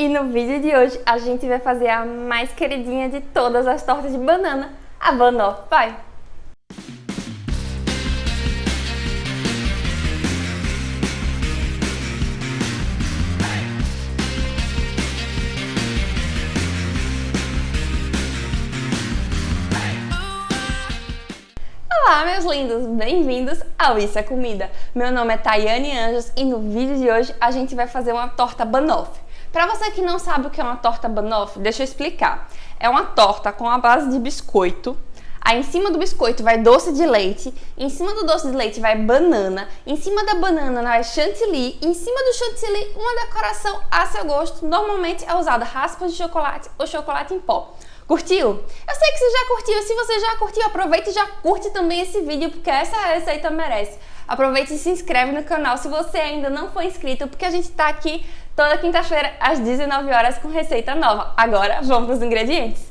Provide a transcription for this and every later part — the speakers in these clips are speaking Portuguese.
E no vídeo de hoje a gente vai fazer a mais queridinha de todas as tortas de banana, a Banoffee Pie. Olá, meus lindos! Bem-vindos ao Isso é Comida! Meu nome é Tayane Anjos e no vídeo de hoje a gente vai fazer uma torta banoffee. Para você que não sabe o que é uma torta banoffee, deixa eu explicar. É uma torta com a base de biscoito, Aí em cima do biscoito vai doce de leite, em cima do doce de leite vai banana, em cima da banana vai chantilly, em cima do chantilly uma decoração a seu gosto. Normalmente é usada raspas de chocolate ou chocolate em pó. Curtiu? Eu sei que você já curtiu, se você já curtiu, aproveita e já curte também esse vídeo, porque essa receita merece. Aproveite e se inscreve no canal se você ainda não for inscrito, porque a gente tá aqui toda quinta-feira às 19 horas com receita nova. Agora, vamos para os ingredientes.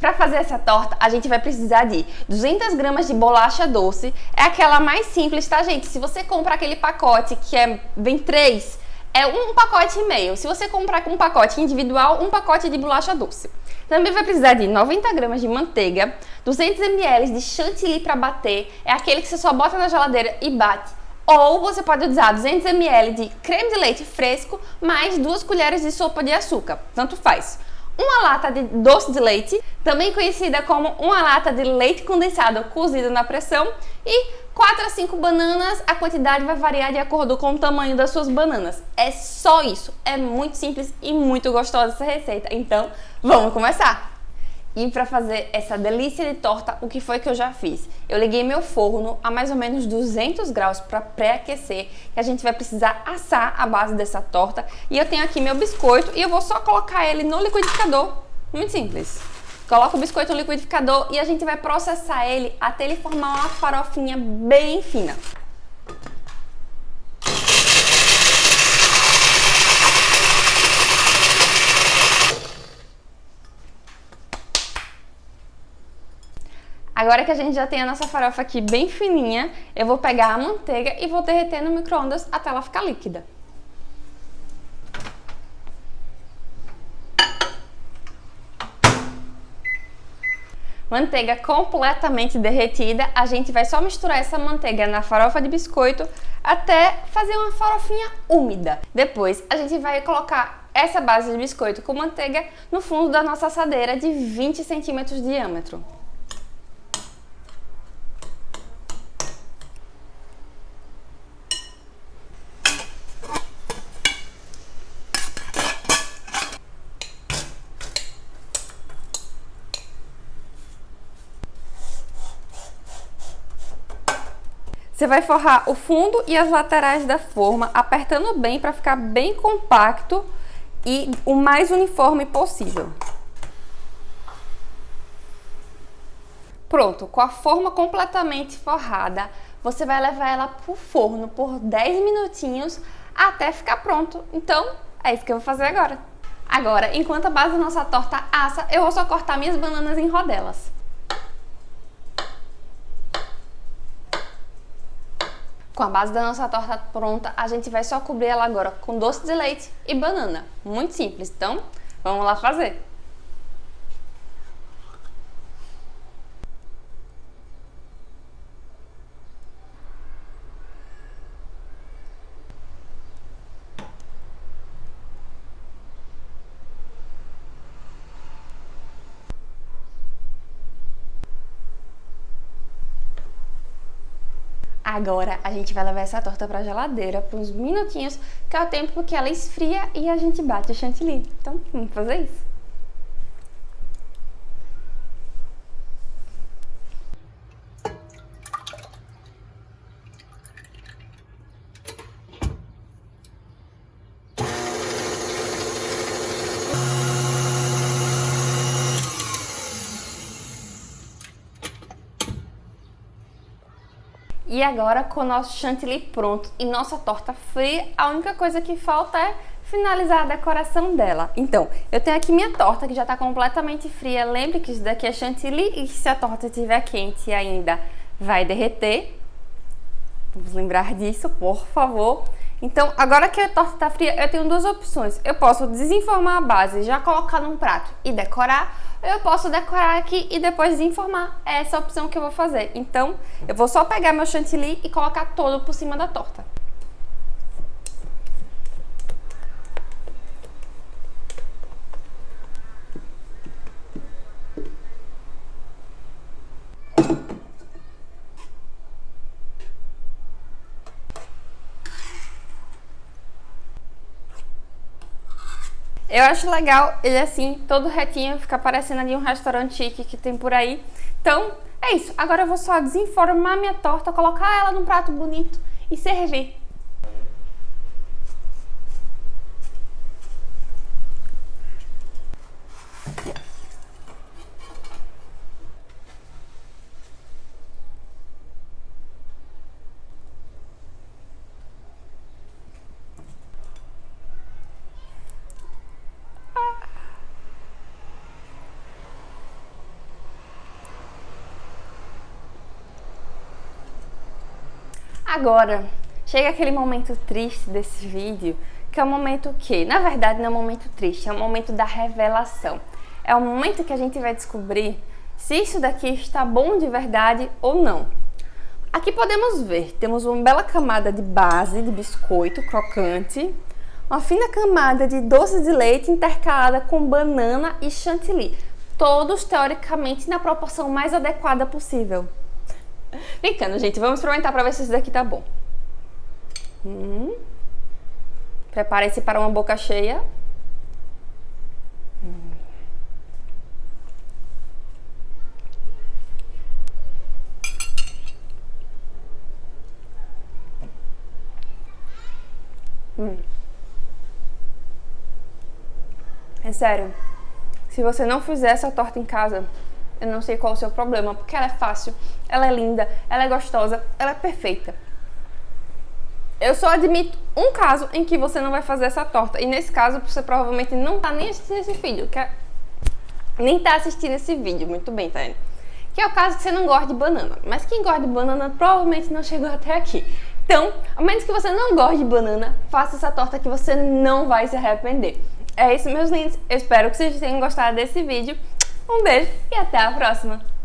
Para fazer essa torta, a gente vai precisar de 200 gramas de bolacha doce. É aquela mais simples, tá, gente? Se você comprar aquele pacote que é, vem três, é um pacote e meio. Se você comprar com um pacote individual, um pacote de bolacha doce. Também vai precisar de 90 gramas de manteiga, 200 ml de chantilly para bater, é aquele que você só bota na geladeira e bate. Ou você pode usar 200 ml de creme de leite fresco, mais duas colheres de sopa de açúcar, tanto faz. Uma lata de doce de leite, também conhecida como uma lata de leite condensado cozido na pressão e 4 a 5 bananas, a quantidade vai variar de acordo com o tamanho das suas bananas. É só isso, é muito simples e muito gostosa essa receita, então vamos começar! E para fazer essa delícia de torta, o que foi que eu já fiz? Eu liguei meu forno a mais ou menos 200 graus para pré-aquecer, que a gente vai precisar assar a base dessa torta. E eu tenho aqui meu biscoito e eu vou só colocar ele no liquidificador, muito simples. Coloca o biscoito no liquidificador e a gente vai processar ele até ele formar uma farofinha bem fina. Agora que a gente já tem a nossa farofa aqui bem fininha, eu vou pegar a manteiga e vou derreter no micro-ondas até ela ficar líquida. Manteiga completamente derretida, a gente vai só misturar essa manteiga na farofa de biscoito até fazer uma farofinha úmida. Depois a gente vai colocar essa base de biscoito com manteiga no fundo da nossa assadeira de 20 centímetros de diâmetro. Você vai forrar o fundo e as laterais da forma, apertando bem para ficar bem compacto e o mais uniforme possível. Pronto, com a forma completamente forrada, você vai levar ela para o forno por 10 minutinhos até ficar pronto. Então, é isso que eu vou fazer agora. Agora, enquanto a base da nossa torta assa, eu vou só cortar minhas bananas em rodelas. Com a base da nossa torta pronta, a gente vai só cobrir ela agora com doce de leite e banana. Muito simples, então vamos lá fazer! Agora a gente vai levar essa torta para a geladeira por uns minutinhos, que é o tempo que ela esfria e a gente bate o chantilly. Então, vamos fazer isso. E agora com o nosso chantilly pronto e nossa torta fria, a única coisa que falta é finalizar a decoração dela. Então, eu tenho aqui minha torta que já está completamente fria. Lembre que isso daqui é chantilly e se a torta estiver quente ainda vai derreter. Vamos lembrar disso, por favor. Então, agora que a torta está fria, eu tenho duas opções. Eu posso desenformar a base, já colocar num prato e decorar, ou eu posso decorar aqui e depois desenformar. É essa opção que eu vou fazer. Então, eu vou só pegar meu chantilly e colocar todo por cima da torta. Eu acho legal ele assim, todo retinho, fica parecendo ali um restaurante chique que tem por aí. Então, é isso. Agora eu vou só desenformar minha torta, colocar ela num prato bonito e servir. Agora, chega aquele momento triste desse vídeo, que é o momento que, na verdade, não é um momento triste, é o momento da revelação. É o momento que a gente vai descobrir se isso daqui está bom de verdade ou não. Aqui podemos ver, temos uma bela camada de base de biscoito crocante, uma fina camada de doce de leite intercalada com banana e chantilly, todos teoricamente na proporção mais adequada possível. Brincando, gente. Vamos experimentar para ver se esse daqui tá bom. Hum. Prepare-se para uma boca cheia. Hum. hum. É sério. Se você não fizer essa torta em casa, eu não sei qual é o seu problema, porque ela é fácil, ela é linda, ela é gostosa, ela é perfeita. Eu só admito um caso em que você não vai fazer essa torta. E nesse caso, você provavelmente não tá nem assistindo esse vídeo. Que é... Nem tá assistindo esse vídeo. Muito bem, Tânia. Que é o caso que você não gosta de banana. Mas quem gosta de banana provavelmente não chegou até aqui. Então, a menos que você não goste de banana, faça essa torta que você não vai se arrepender. É isso, meus lindos. Eu espero que vocês tenham gostado desse vídeo. Um beijo e até a próxima!